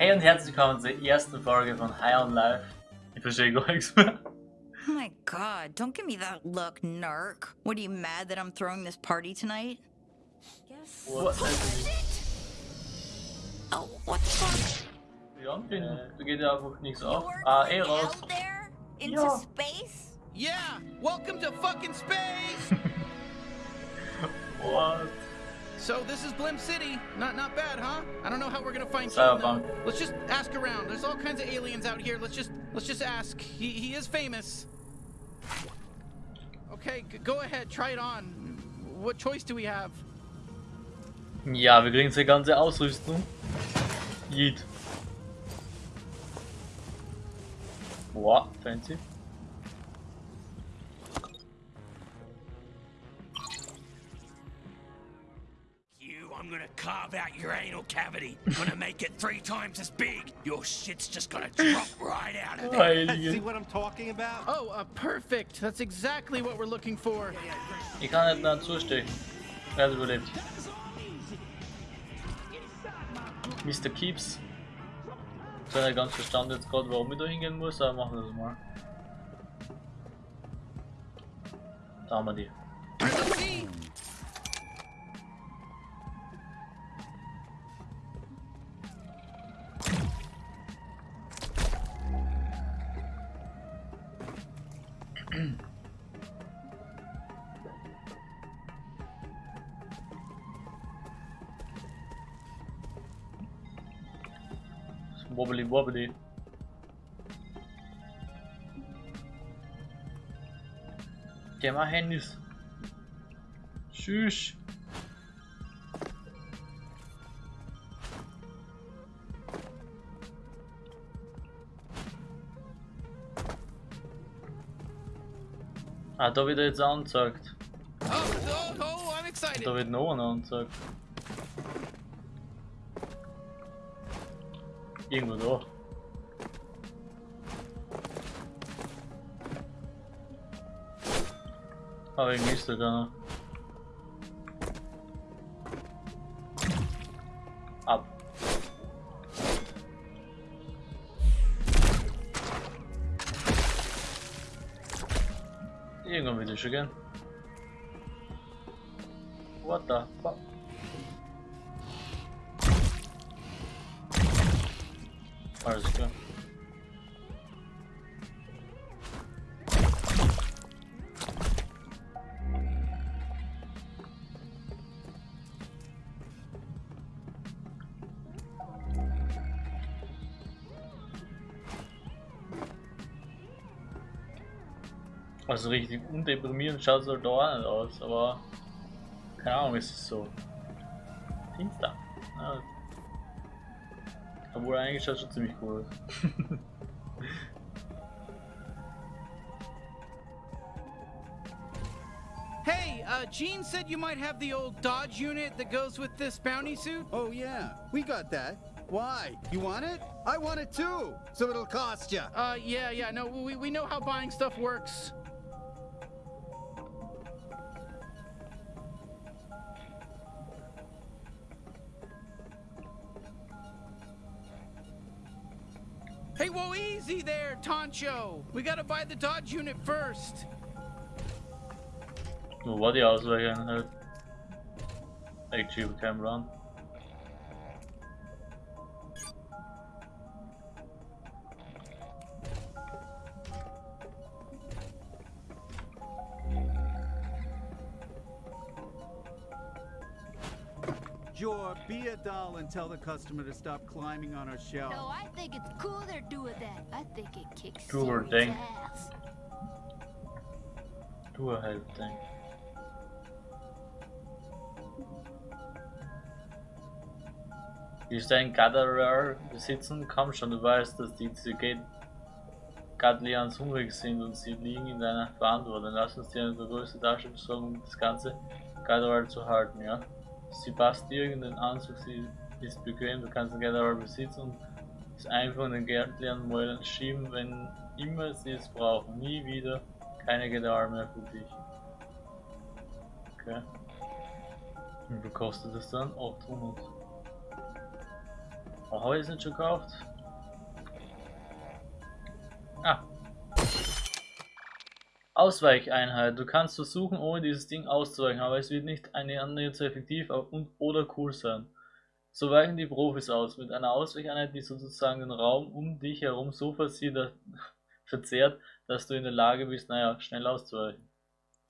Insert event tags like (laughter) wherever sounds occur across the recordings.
Hey und herzlich willkommen zur ersten Folge von High on Life. Ich verstehe gar nichts mehr. Oh my god, don't give me that look, narc. What are you mad that I'm throwing this party tonight? Guess. What? Oh, what the fuck? Ja, bin, da geht ja einfach nichts auf. You're Ah, eh going raus. out there? Into Ja. space? Yeah, welcome to fucking space. (laughs) What? So this is Blim City. Not not bad, huh? I don't know how we're gonna find. King. Let's just ask around. There's all kinds of aliens out here. Let's just let's just ask. He he is famous. Okay, go ahead. Try it on. What choice do we have? Ja, wir kriegen die ganze Ausrüstung. Yeet. Boah, fancy. I'm gonna carve out your anal cavity. I'm gonna make it three times as big. Your shit's just gonna (laughs) drop right out of there. See what I'm talking about? Oh, uh, perfect. That's exactly what we're looking for. Ich kann nicht mehr zustechen. Er hat überlebt. Mr. Keeps. Ich habe nicht ganz verstanden jetzt gerade, warum ich da hingehen muss, aber machen wir das mal. Da haben wir die. Wobbly wobbly. Geh mal Handys. Tschüss. Ah, da wird er jetzt angezeigt. Oh, oh, oh. Da wird noch einer angezeigt. Irgendwo da. Aber irgendwie ist da keiner. Ab. Irgendwann will ich schon gehen. Also richtig undeprimierend schaut es halt da auch nicht aus, aber keine Ahnung, ist es so. Finster. Ja. Obwohl eigentlich schaut schon ziemlich cool aus. Hey, uh, Gene said you might have the old Dodge unit that goes with this bounty suit. Oh, yeah. We got that. Why? You want it? I want it too. So it'll cost you. Uh, yeah, yeah, no, we, we know how buying stuff works. Hey, whoa, easy there, Toncho. We gotta buy the Dodge unit first. What Nur war die Ausweichen halt. Ich schiebe Camera tell the customer to stop climbing on our shelf. No, I think it's cool they're doing that. I think it kicks Do her serious thing. ass. Du halt Ding. Ist ein Gatherer besitzen? Komm schon, du weißt, dass die CG Gatlians hungrig sind und sie liegen in deiner Verantwortung. Lass uns dir eine größte Tasche besorgen, um das ganze Gatherer zu halten, ja? Sie passt dir irgendeinen Anzug, sie ist bequem, du kannst den Gatherer besitzen und es einfach in den Gadlian mal schieben, wenn immer sie es brauchen. Nie wieder keine Gatherer mehr für dich. Okay. Wie viel kostet das dann? 800. Oh, habe ich es nicht schon gekauft? Ah. Ausweicheinheit. Du kannst versuchen, ohne dieses Ding auszuweichen, aber es wird nicht eine annähernd so effektiv und oder cool sein. So weichen die Profis aus, mit einer Ausweicheinheit, die sozusagen den Raum um dich herum so (laughs) verzehrt, dass du in der Lage bist, naja, schnell auszuweichen.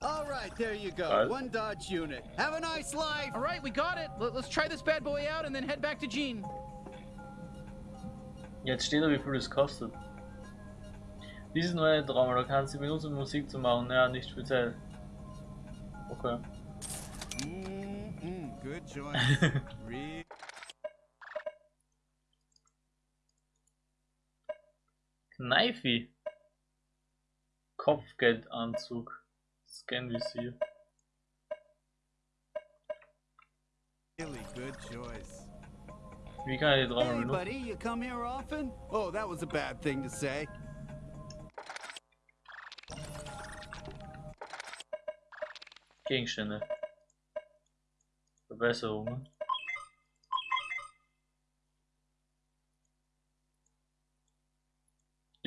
All right, there you go. Alright. One Dodge unit. Have a nice life. All right, we got it. Let- Let's try this bad boy out and then head back to Gene. Jetzt steht da, wie viel es kostet. Dieses neue Trauma, da kannst du benutzen, um Musik zu machen. Naja, nicht speziell. Okay. Mm-mm, good choice. (laughs) Re- Kneifi. Kopfgeldanzug. Scan-Visier. really good choice. Wie kann ich die Hey, buddy, you come here often? Oh, that was a bad thing to say. Gegenstände. Verbesserungen.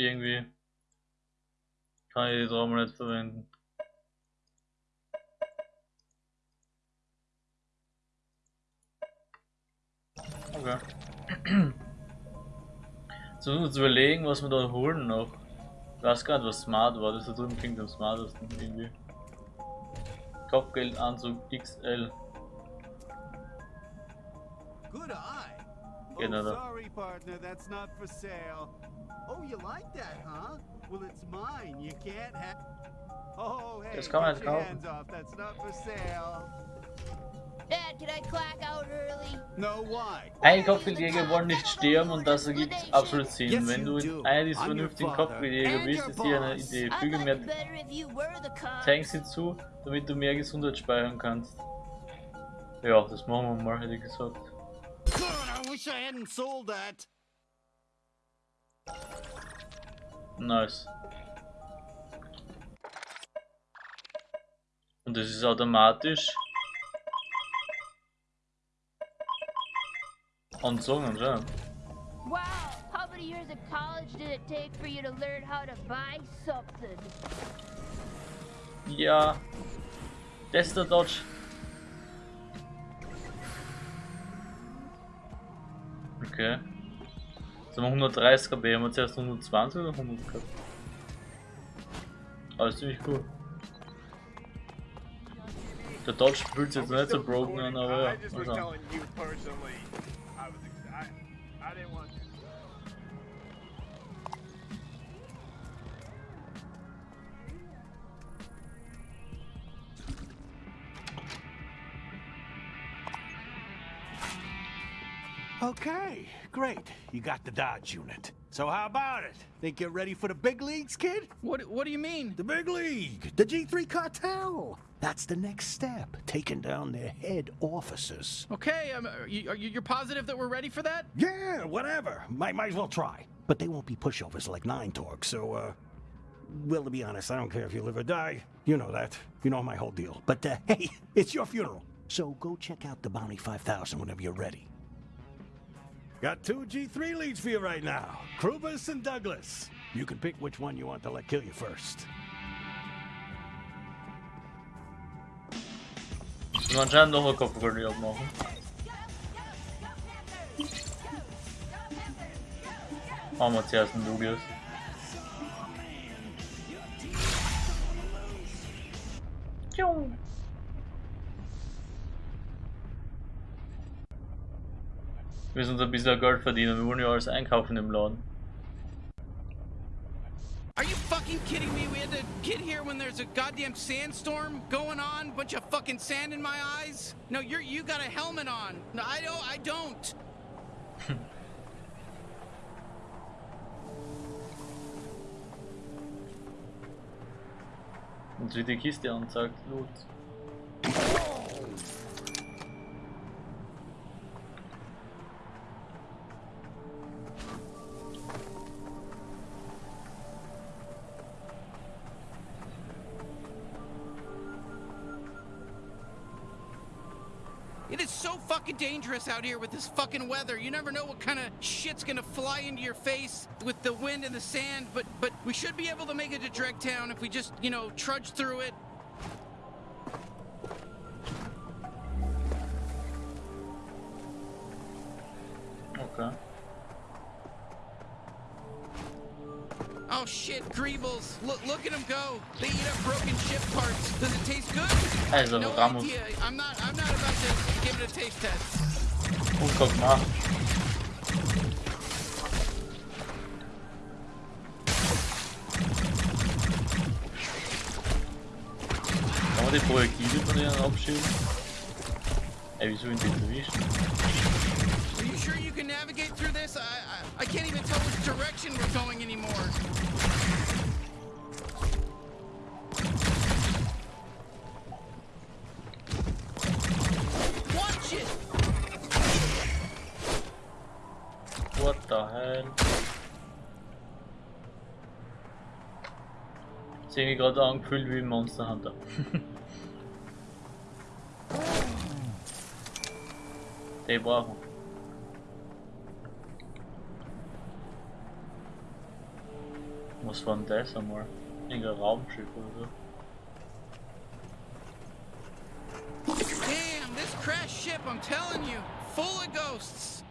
Irgendwie kann ich die Trauma nicht verwenden. Okay. (clears throat) So, uns überlegen, was wir da holen noch. Ich weiß gar nicht, was smart war. Das da drüben klingt am smartesten irgendwie. Kopfgeldanzug XL. Good eye. Genau oh, sorry, partner, that's not for sale. Oh, you like that, huh? Well, it's mine. You can't have. Oh, hey, Das kann man get your kaufen. hands off. That's not for sale. Dad, can I clack out early? No, why? Ein Kopfgeldjäger wollen nicht sterben und das ergibt absolut Sinn. Wenn du einer dieser vernünftigen Kopfgeldjäger bist, ist hier eine Idee. Füge mehr. Tanks hinzu, damit du mehr Gesundheit speichern kannst. Ja, das machen wir mal, hätte ich gesagt. God, I wish I hadn't sold that. Nice. Und das ist automatisch. Anzogen anscheinend. Wow, how many years of college did it take for you to learn how to buy something? Ja. Das ist der Dodge. Okay. Sind wir 130 kb, haben wir zuerst 120 oder 100 gehabt? Alles ziemlich cool. Der Dodge fühlt sich jetzt nicht so broken an, aber ja. Great. You got the Dodge unit. So how about it? Think you're ready for the big leagues, kid? What What do you mean? The big league, the G3 cartel. That's the next step, taking down their head officers. Okay, um, are you, are you you're positive that we're ready for that? Yeah, whatever. Might, might as well try. But they won't be pushovers like Nine Torque, so, uh... Well, to be honest, I don't care if you live or die. You know that. You know my whole deal. But, uh, (laughs) hey, it's your funeral. So go check out the Bounty 5000 whenever you're ready. Got two G3 leads for you right now. Krubus and Douglas. You can pick which one you want to let kill you first. Müssen wir anscheinend noch eine Kopfgeldjagd abmachen. Machen wir zuerst einen Lugius. Wir müssen uns ein bisschen Geld verdienen, wir wollen ja alles einkaufen im Laden. Are you fucking kidding me? We had to get here when there's a goddamn sandstorm going on, bunch of fucking sand in my eyes. No, you're you got a helmet on. No, I don't. I don't. (laughs) Und wie die Kiste anzeigt, Loot. Dangerous out here with this fucking weather. You never know what kind of shit's gonna fly into your face with the wind and the sand, but but we should be able to make it to Dregtown if we just, you know, trudge through it. Okay. Oh shit, Greebles. Look look at them go. They eat up broken ship parts. Does it taste good? Also, no Ramos. idea. I'm not I'm not about to give it a taste test. Und guck mal. Kann man die Projektile von denen abschieben? Ey, wieso in den? Are you sure you can navigate through this? I, I I can't even tell which direction we're going anymore. Watch it! What the hell? Ich mich gerade angefühlt wie Monster Hunter. Den brauchen Was war denn das einmal? Irgendein Raumschiff oder so? Damn, this crashed ship, I'm telling you, full of ghosts.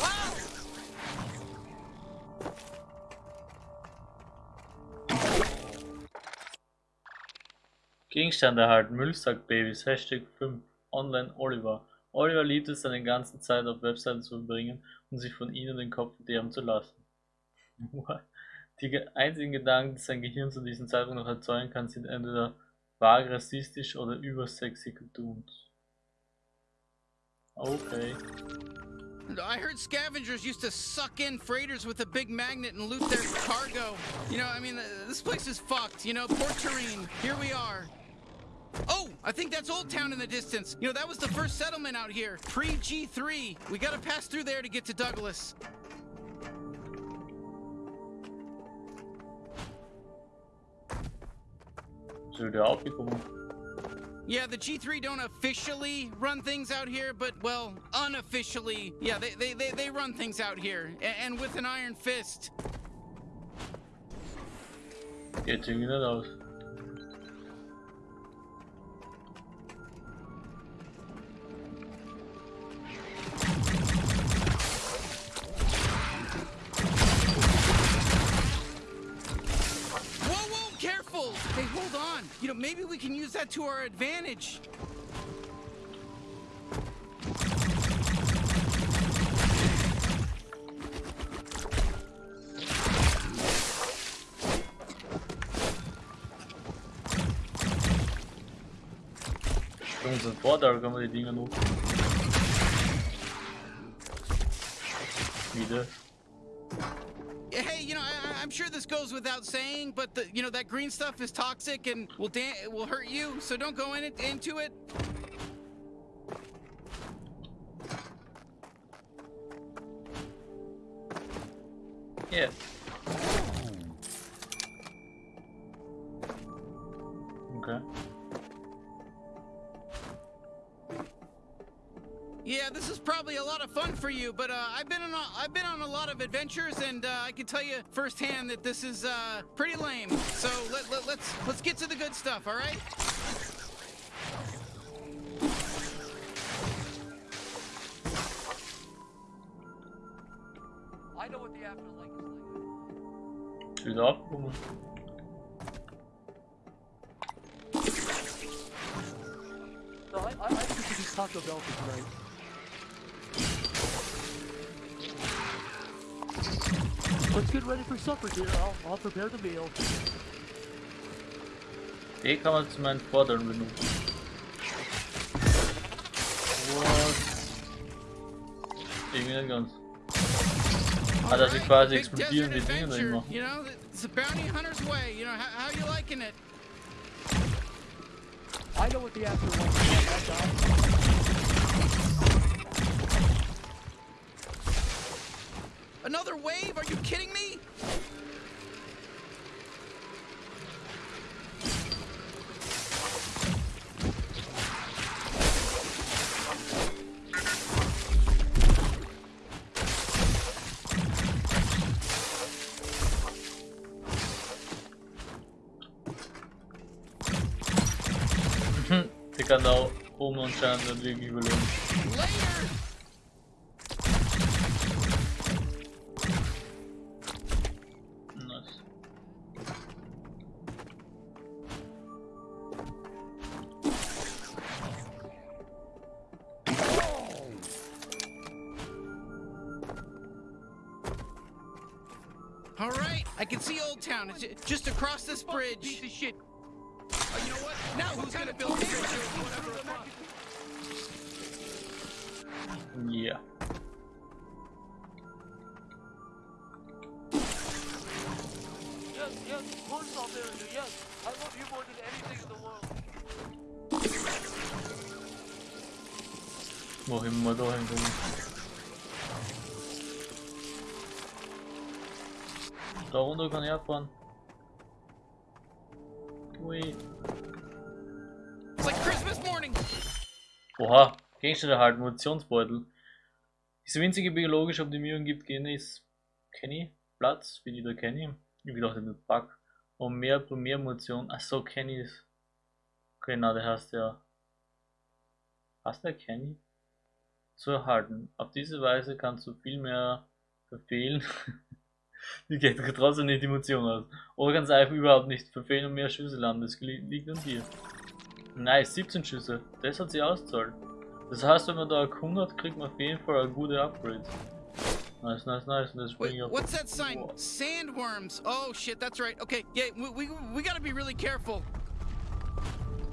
Wow! Gegenstände erhalten, Müllsackbabys, Hashtag 5, Online Oliver. Oliver liebt es, seine ganze Zeit auf Webseiten zu verbringen und sich von ihnen den Kopf verderben zu lassen. Die ge- einzigen Gedanken, die sein Gehirn zu diesem Zeitpunkt noch erzeugen kann, sind entweder vage rassistisch oder übersexy Cartoons. Okay. I heard scavengers used to suck in freighters with a big magnet and loot their cargo. You know, I mean, th- this place is fucked. You know, Port Tureen, here we are. Oh, I think that's Old Town in the distance. You know, that was the first settlement out here, pre G3. We gotta pass through there to get to Douglas. Yeah, the G3 don't officially run things out here, but, well, unofficially, yeah, they, they, they, they run things out here, and with an iron fist. Irgendwie nicht aus. On. You know, maybe we can use that to our advantage. Goes without saying, but the, you know, that green stuff is toxic and will da- will hurt you. So don't go in it, into it. Yeah. For you, but uh, I've been on a, I've been on a lot of adventures, and uh, I can tell you firsthand that this is uh, pretty lame. So let, let, let's let's get to the good stuff, all right? I know what the afterlife is like. Ist wieder aufgekommen. No, I, I, I think we should do Taco Bell for tonight. Let's get ready for supper, dear. I'll, I'll prepare the meal. Den kann man zu meinen Vorderen. What? Irgendwie nicht ganz. Ah, dass sie quasi big explodieren die desert Dinge adventure, nicht. You know, it's a bounty hunter's way. You know, how, how you liking it? I know what the afterlife is Another wave? Are you kidding me? Ik kan nou om ons aan de Later! Bridge. Piece of shit. Oh, you know what? Now who's gonna build the bridge or whatever the fuck? Yeah. Yes, yes, of course I'll marry you. Yes, I love you more than anything in the world. Wo immer da hinkommen. Da runter kann ich abfahren. Ui. It's like Christmas morning. Oha, Gegenstände erhalten, Munitionsbeutel. Diese winzige biologische Optimierung gibt Genis Kenny Platz, wie die da Kenny. Ich gedacht, das Bug. Und mehr Primärmunition. Achso, Kenny ist. Okay, na, der heißt ja. Heißt der Kenny? Zu erhalten. Auf diese Weise kannst du viel mehr verfehlen. (laughs) die geht trotzdem nicht die Munition aus. Oder du einfach überhaupt nicht verfehlen und mehr Schüsse landen. Das li- liegt an dir. Nice, 17 Schüsse. Das hat sich auszahlt. Das heißt, wenn man da erkundet, kriegt man auf jeden Fall eine gute Upgrade. Nice, nice, nice. Und das Wait, auf. what's that sign? Sandworms. Oh shit, that's right. Okay, yeah, we, we, we gotta be really careful.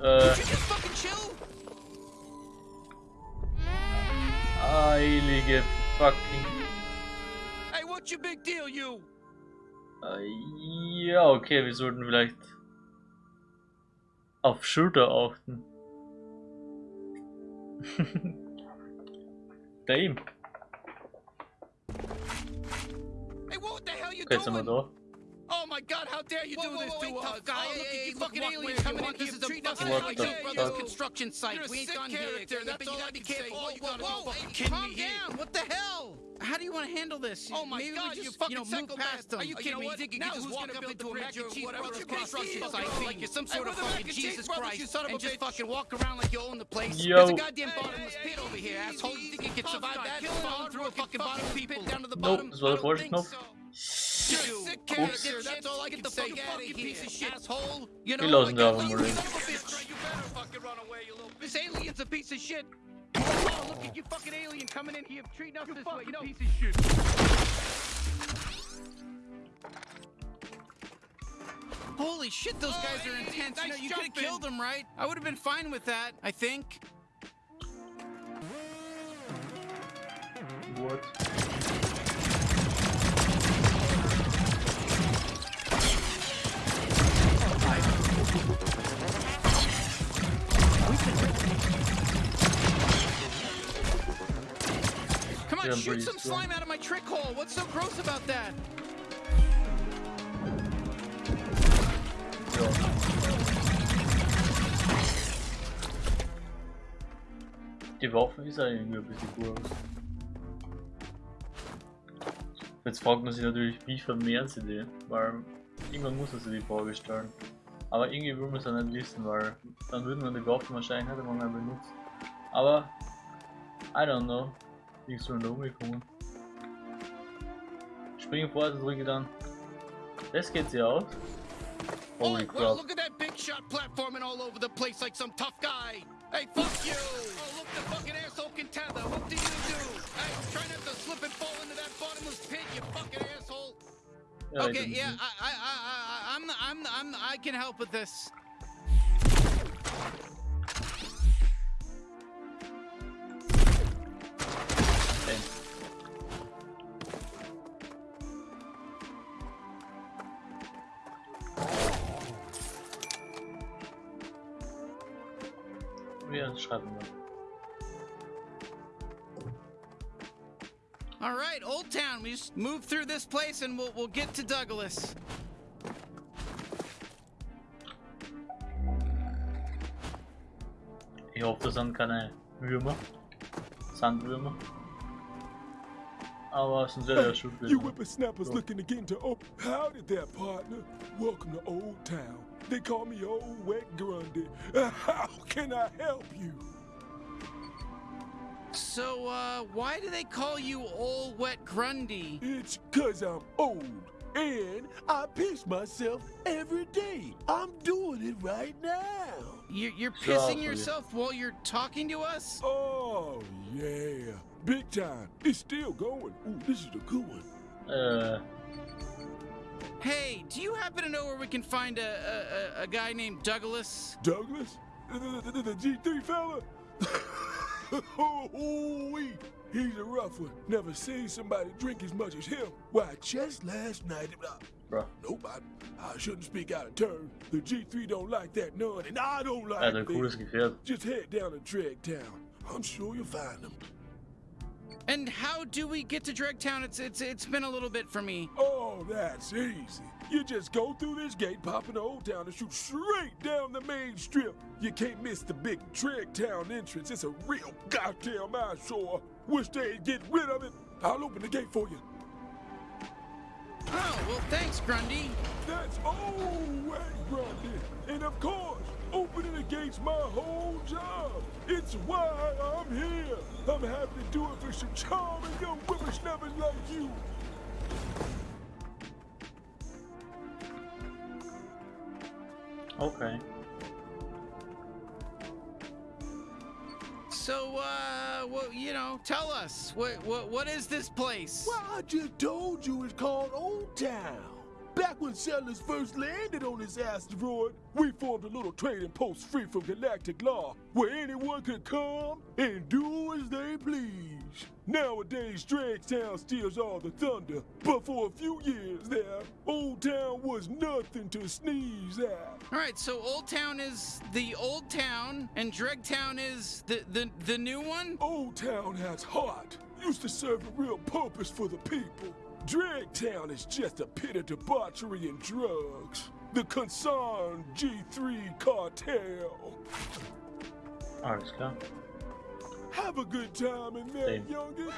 Äh, you just fucking chill? heilige fucking. What's your big deal, you? Äh, ja, okay, wir sollten vielleicht auf Schulter achten. (laughs) Damn. Hey, what the hell you Okay, sind wir da. Oh my god, how dare you Whoa, do whoa, this whoa, to wait, us? tough guy. Oh, Hey, look hey, at you look fucking aliens coming doing. in here This is a treating us fucking like your brother's fuck? construction site. You're a We ain't sick done here. character, That's that's all all I I can can say. say. Whoa, You whoa, gotta be whoa, fucking calm me here. down. What the hell? How do you want to handle this? Oh my Maybe God, we you fucking you know, move past them. Are you Oh, kidding know me? You think you now can just walk up build into the a bridge mac and cheese whatever brothers construction construction site site like you're some sort of fucking I can take Jesus Christ you son of a and just fucking walk around like you own the place. Yo. There's a goddamn bottomless pit over here, asshole. You think you can survive that? killing Falling through a fucking bottom pit people. down to the bottom? das war I der don't falsche think Knopf. so. You're You a sick Ups. character. That's all I Get the say. fuck out of piece of shit. asshole. You know, Wir lassen like, da you mal son reden. of a bitch. You better fucking run away, you little bitch. This alien's a piece of shit. Oh, look at you fucking alien coming in here treating us You this way. fucking No, piece of shit. Holy shit, those Oh, guys are hey, intense. you know, you could have killed them, right? I would have been fine with that, I think. What? Come on, shoot some slime out of my trick hole. What's so gross about that? Die Waffe ist irgendwie ein bisschen groß. Jetzt fragt man sich natürlich, wie vermehren sie die? Weil irgendwann muss man sich die Frage stellen. Aber irgendwie will man es ja nicht wissen, weil dann würden wir die Waffen wahrscheinlich nicht einmal benutzen. Aber, I don't know. Wie sollen da umgekommen? Springen vor, also drücke dann. Das geht sie aus. Oh, Holy well, crap. look at that big shot platforming all over the place like some tough guy. Hey, fuck you! Oh, look, the fucking asshole can tether. What do you do? Hey, try not to slip and fall into that bottomless pit, you fucking asshole. Ja, Okay, yeah, I, I, I, I, I'm, I'm, I'm, I can help with this. Damn. Wir schreiben mal. All right, Old Town. We just move through this place and we'll, we'll get to Douglas. Ich hoffe, das sind keine Würmer. Sandwürmer. Aber sind ja der Schulbild. You whippersnappers looking to get into oh howdy there, partner. Welcome to Old Town. They call me Old Wet Grundy. (laughs) How can I help you? So, uh, why do they call you Old Wet Grundy? It's cause I'm old. And I piss myself every day. I'm doing it right now. You're, you're pissing will you? yourself while you're talking to us? Oh, yeah. Big time. It's still going. Ooh, this is a good one. Äh, Hey, do you happen to know where we can find a, a, a- a guy named Douglas? Douglas? The, the, the, the G3 fella? (laughs) oh, wee. He's a rough one. Never seen somebody drink as much as him. Why, just last night. Uh, bro. nope, I, I shouldn't speak out of turn. The G3 don't like that none, and I don't like hat ein them. cooles Gefährt. Just head down to Dragtown. I'm sure you'll find them. And how do we get to Dregtown? It's it's it's been a little bit for me. Oh, that's easy. You just go through this gate, pop into Old Town, and shoot straight down the main strip. You can't miss the big Drag Town entrance. It's a real goddamn eyesore. Wish they'd get rid of it. I'll open the gate for you. Oh, well, thanks, Grundy. That's oh, Old Wet Grundy. And of course, opening the gate's my whole job. It's why I'm here. I'm happy to do it for some charming young whippersnappers like you. Okay. So, uh, well, you know, tell us what what what is this place? Well, I just told you it's called Old Town. Back when settlers first landed on this asteroid, we formed a little trading post free from galactic law, where anyone could come and do as they please. Nowadays, Dragtown steals all the thunder, but for a few years there, Old Town was nothing to sneeze at. All right, so Old Town is the old town, and Dregtown is the the the new one. Old Town has heart, used to serve a real purpose for the people. Dragtown is just a pit of debauchery and drugs. The concerned G3 cartel. Alles klar. Have a good time in there, Same. youngin.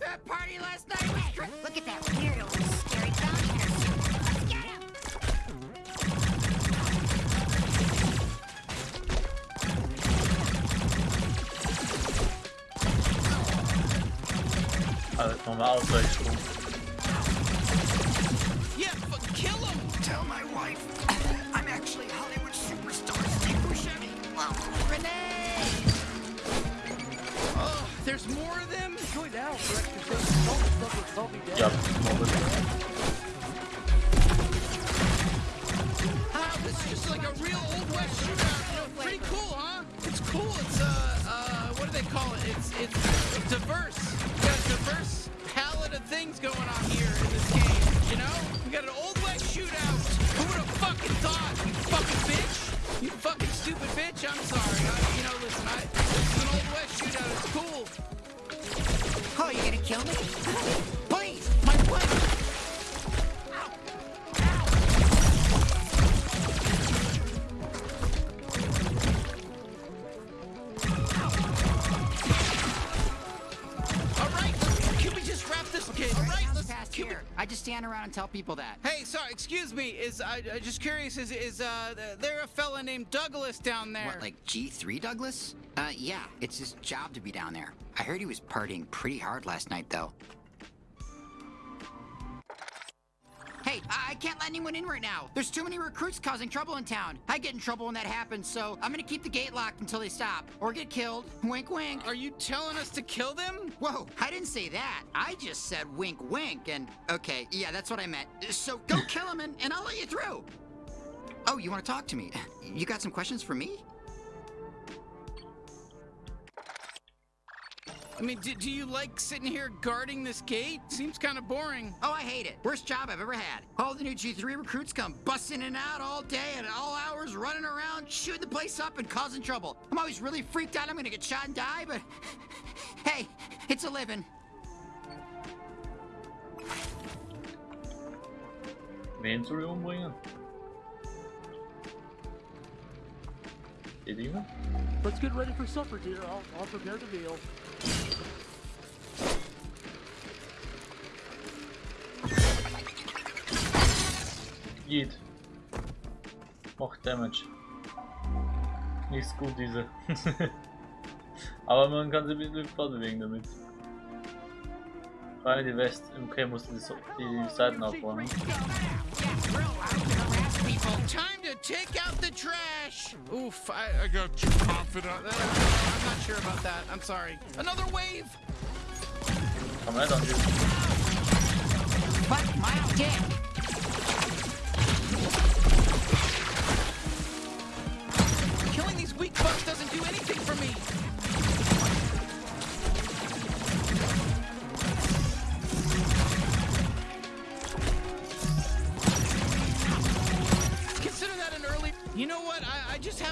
That party last night was great. Look at that weirdo with scary bounty Also normal Ausweichsprung. Yeah, but kill him. Tell my wife I'm actually Hollywood superstar Steve Buscemi. Renee! Oh, there's more of them. Going down for extra safety. Don't stuff with zombie dead. Ja, Mobbel. Wow, this is just like a real old west shootout. You know, pretty cool, huh? It's cool. It's uh uh what do they call it? It's it's diverse. Diverse palette of things going on here in this game. You know, we got an old west shootout. Who would have fucking thought? You fucking bitch. You fucking stupid bitch. I'm sorry. I, you know, listen. I this is an old west shootout. It's cool. Oh, you gonna kill me? (laughs) Let's past can we- here. I just stand around and tell people that. Hey, sorry, excuse me. Is I, I just curious? Is is uh there a fella named Douglas down there? What, like G3 Douglas? Uh, yeah, it's his job to be down there. I heard he was partying pretty hard last night, though. Hey, I I can't let anyone in right now. There's too many recruits causing trouble in town. I get in trouble when that happens, so I'm gonna keep the gate locked until they stop or get killed. Wink, wink. Are you telling us to kill them? Whoa, I didn't say that. I just said wink, wink, and okay, yeah, that's what I meant. So go kill him and, and I'll let you through. Oh, you want to talk to me? You got some questions for me? I mean, do, do you like sitting here guarding this gate? Seems kind of boring. Oh, I hate it. Worst job I've ever had. All the new G3 recruits come busting in and out all day at all hours, running around, shooting the place up and causing trouble. I'm always really freaked out I'm gonna get shot and die, but (laughs) hey, it's a living. Wen soll ich umbringen? Die Dinge? Let's get ready for supper, dear. I'll, I'll prepare the meal. Geht. Macht Damage. Nichts gut diese. (laughs) Aber man kann sie ein bisschen fortbewegen damit. Vor allem die West. Okay, musste die, die Seiten aufräumen. Time to take out the trash! Oof, I, I got too confident. Uh, I'm not sure about that. I'm sorry. Another wave! Come right on you. But my dick.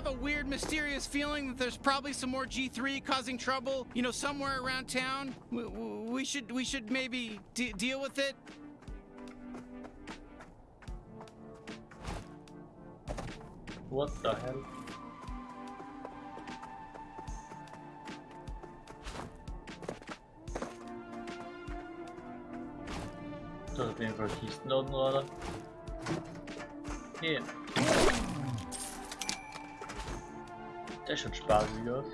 Have a weird, mysterious feeling that there's probably some more G3 causing trouble. You know, somewhere around town. We, we should we should maybe de deal with it. What the hell? Das ist auf jeden Fall da unten. Hier. Der schaut spaßig aus.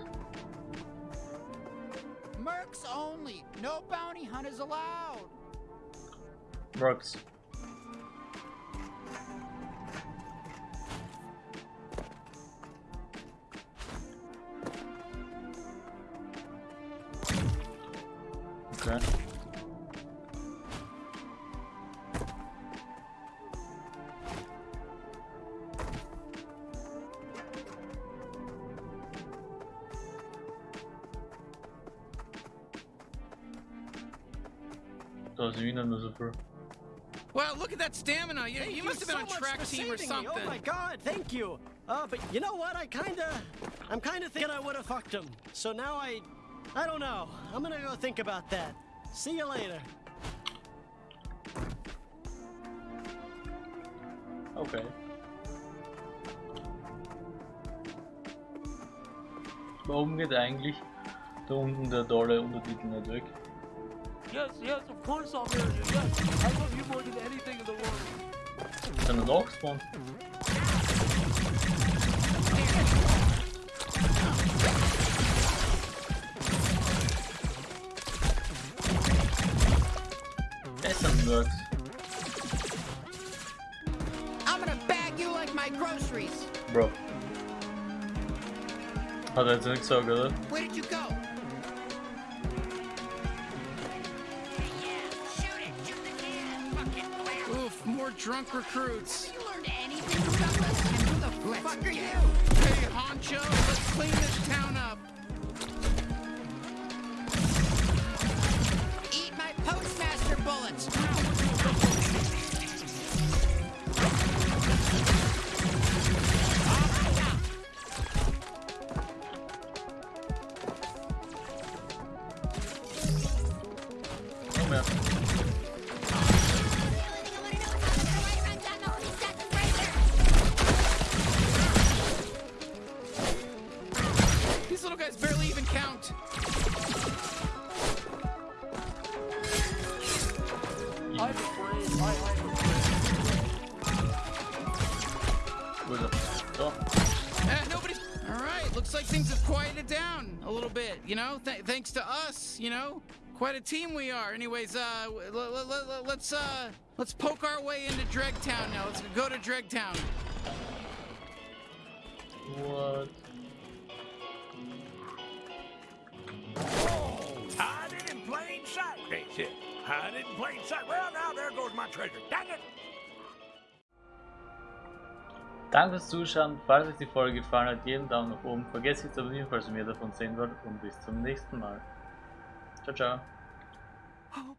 Mercs only. No bounty hunters allowed. Mercs. Da ist wieder nur. Wow, look at that stamina. You, you must have been so on track team or saving me. something. Oh my god, thank you. Uh, but you know what? I kinda, I'm kinda thinking I would have fucked him. So now I, I don't know. I'm gonna go think about that. See you later. Okay. Warum geht eigentlich da unten der tolle Untertitel nicht weg? Yes, yes, of course I'll marry you. Yes, I love you more than anything in the world. Ist er noch gespawnt? Essen wird. I'm gonna bag you like my groceries. Bro. Hat er jetzt nicht gesagt, oder? Where did you go? Drunk recruits. You learned anything Douglas? And who the fuck are you? Hey, Honcho, let's clean this town up. Eat my postmaster bullets. I'm afraid. I, I'm afraid. Wo ist er? So. Eh, nobody's. All right, looks like things have quieted down a little bit. You know, Th thanks to us. You know, quite a team we are. Anyways, uh, let's uh, let's poke our way into Dregtown now. Let's go to Dregtown. What? Hide it in plain sight, they said. Hide it in plain sight. Well, now there goes my treasure. Dang it! Danke fürs Zuschauen. Falls euch die Folge gefallen hat, jeden Daumen nach oben. Vergesst nicht zu abonnieren, falls ihr mehr davon sehen wollt. Und bis zum nächsten Mal. Ciao, ciao.